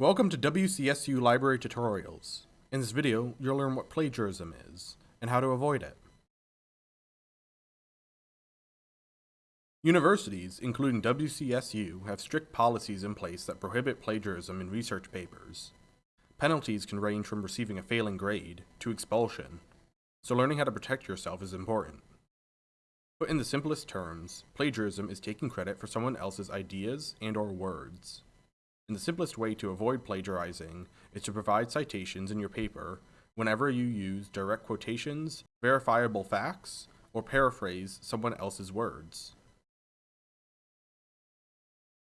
Welcome to WCSU Library Tutorials. In this video, you'll learn what plagiarism is, and how to avoid it. Universities, including WCSU, have strict policies in place that prohibit plagiarism in research papers. Penalties can range from receiving a failing grade to expulsion, so learning how to protect yourself is important. Put in the simplest terms, plagiarism is taking credit for someone else's ideas and or words. And the simplest way to avoid plagiarizing is to provide citations in your paper whenever you use direct quotations, verifiable facts, or paraphrase someone else's words.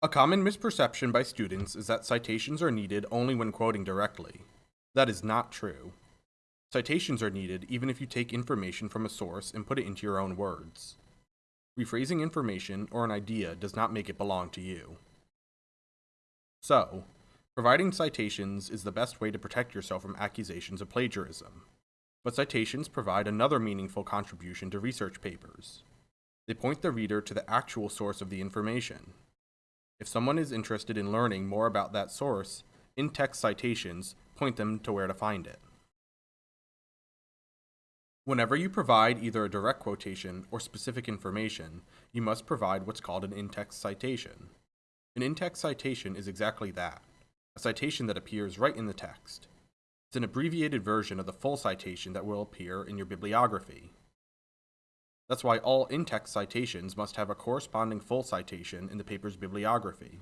A common misperception by students is that citations are needed only when quoting directly. That is not true. Citations are needed even if you take information from a source and put it into your own words. Rephrasing information or an idea does not make it belong to you. So, providing citations is the best way to protect yourself from accusations of plagiarism. But citations provide another meaningful contribution to research papers. They point the reader to the actual source of the information. If someone is interested in learning more about that source, in-text citations point them to where to find it. Whenever you provide either a direct quotation or specific information, you must provide what's called an in-text citation. An in-text citation is exactly that, a citation that appears right in the text. It's an abbreviated version of the full citation that will appear in your bibliography. That's why all in-text citations must have a corresponding full citation in the paper's bibliography.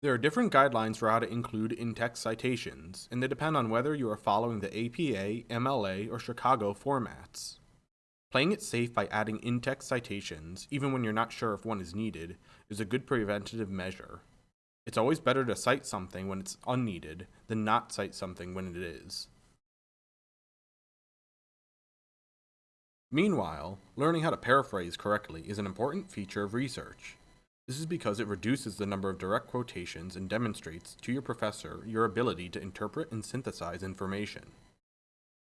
There are different guidelines for how to include in-text citations, and they depend on whether you are following the APA, MLA, or Chicago formats. Playing it safe by adding in-text citations, even when you're not sure if one is needed, is a good preventative measure. It's always better to cite something when it's unneeded than not cite something when it is. Meanwhile, learning how to paraphrase correctly is an important feature of research. This is because it reduces the number of direct quotations and demonstrates to your professor your ability to interpret and synthesize information.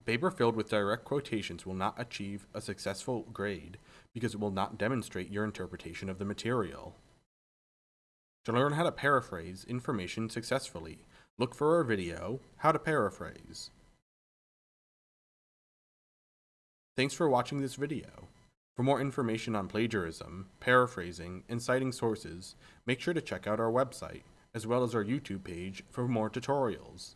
Paper filled with direct quotations will not achieve a successful grade because it will not demonstrate your interpretation of the material. To learn how to paraphrase information successfully, look for our video, How to Paraphrase. Thanks for watching this video. For more information on plagiarism, paraphrasing, and citing sources, make sure to check out our website, as well as our YouTube page for more tutorials.